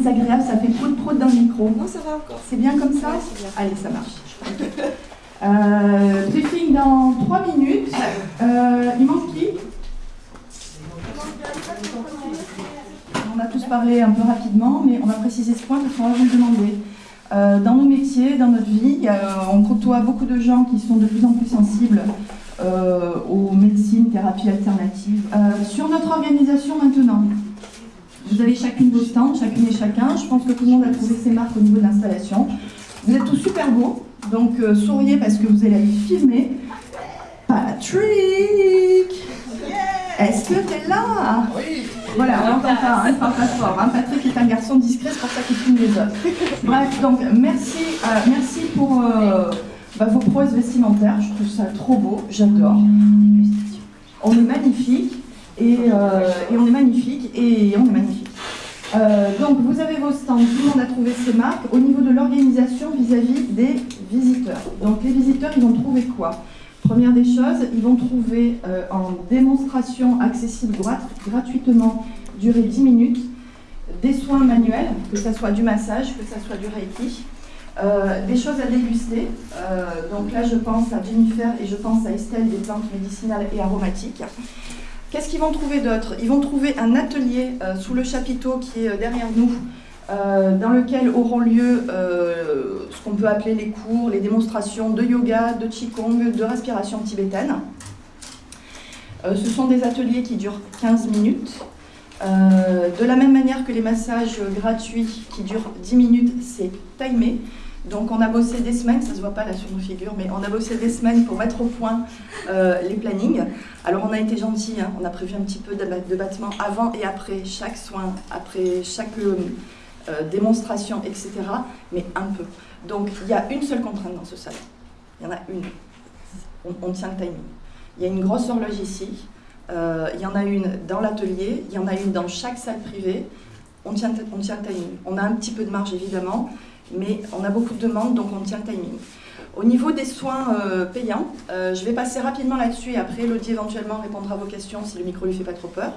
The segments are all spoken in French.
désagréable, ça fait prout-prout dans le micro. Non, ça va encore. C'est bien comme ça Ouais, c'est bien. Allez, ça marche. Euh, briefing dans 3 minutes. Euh, il manque qui? On a tous parlé un peu rapidement, mais on va préciser ce point parce qu'on va vous le demander. Euh, dans nos métiers, dans notre vie, euh, on côtoie beaucoup de gens qui sont de plus en plus sensibles aux médecines, thérapies alternatives. Sur notre organisation maintenant, vous avez chacune vos stands, chacune et chacun. Je pense que tout le monde a trouvé ses marques au niveau de l'installation. Vous êtes tous super beaux, donc euh, souriez parce que vous allez aller filmer. Patrick Est-ce que tu es là? Oui, Voilà, on n'entend pas, hein, pas fort. hein. Patrick est un garçon discret, c'est pour ça qu'il filme les autres. Bref, donc merci, euh, merci pour euh, bah, vos prouesses vestimentaires. Je trouve ça trop beau, j'adore. On est magnifique et, euh, et on est magnifique et on est magnifique. Euh, donc vous avez vos stands, tout le monde a trouvé ses marques au niveau de l'organisation vis-à-vis des visiteurs. Donc les visiteurs, ils vont trouver quoi? Première des choses, ils vont trouver euh, en démonstration accessible grat- gratuitement, durée 10 minutes, des soins manuels, que ce soit du massage, que ce soit du reiki, des choses à déguster. Donc là, je pense à Jennifer et je pense à Estelle des plantes médicinales et aromatiques. Qu'est-ce qu'ils vont trouver d'autre? Ils vont trouver un atelier euh, sous le chapiteau qui est euh, derrière nous, euh, dans lequel auront lieu ce qu'on peut appeler les cours, les démonstrations de yoga, de qigong, de respiration tibétaine. Ce sont des ateliers qui durent 15 minutes. De la même manière que les massages gratuits qui durent 10 minutes, c'est timé. Donc on a bossé des semaines, ça se voit pas là sur nos figures, mais on a bossé des semaines pour mettre au point euh, les plannings. Alors on a été gentil, on a prévu un petit peu de, battement avant et après chaque soin, après chaque euh, euh, démonstration, etc. Mais un peu. Donc il y a une seule contrainte dans ce salon. Il y en a une. On, tient le timing. Il y a une grosse horloge ici. Il y en a une dans l'atelier. Il y en a une dans chaque salle privée. On tient le timing. On a un petit peu de marge évidemment, mais on a beaucoup de demandes, donc on tient le timing. Au niveau des soins euh, payants, euh, je vais passer rapidement là-dessus et après Elodie éventuellement répondra à vos questions si le micro lui fait pas trop peur.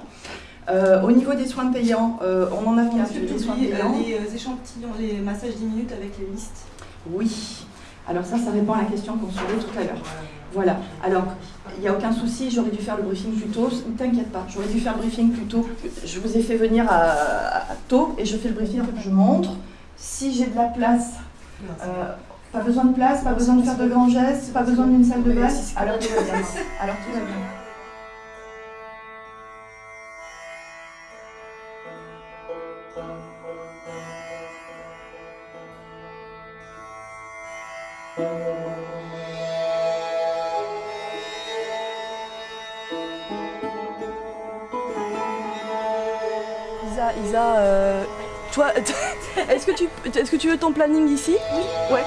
Euh, au niveau des soins payants, on en a que tu des soins payants. les échantillons, les massages 10 minutes avec les listes Oui. Alors ça, ça répond à la question qu'on se posait tout à l'heure. Voilà. Alors, il n'y a aucun souci, j'aurais dû faire le briefing plus tôt. Ne t'inquiète pas, j'aurais dû faire le briefing plus tôt. Je vous ai fait venir à, à tôt et je fais le briefing, je montre. Si j'ai de la place, euh, pas besoin de place, pas besoin de faire de grands gestes, pas besoin d'une salle de bain, alors tout va bien. Alors tout va bien. Isa, Isa, euh, toi, est-ce que, tu, est que tu veux ton planning ici? Oui. Ouais.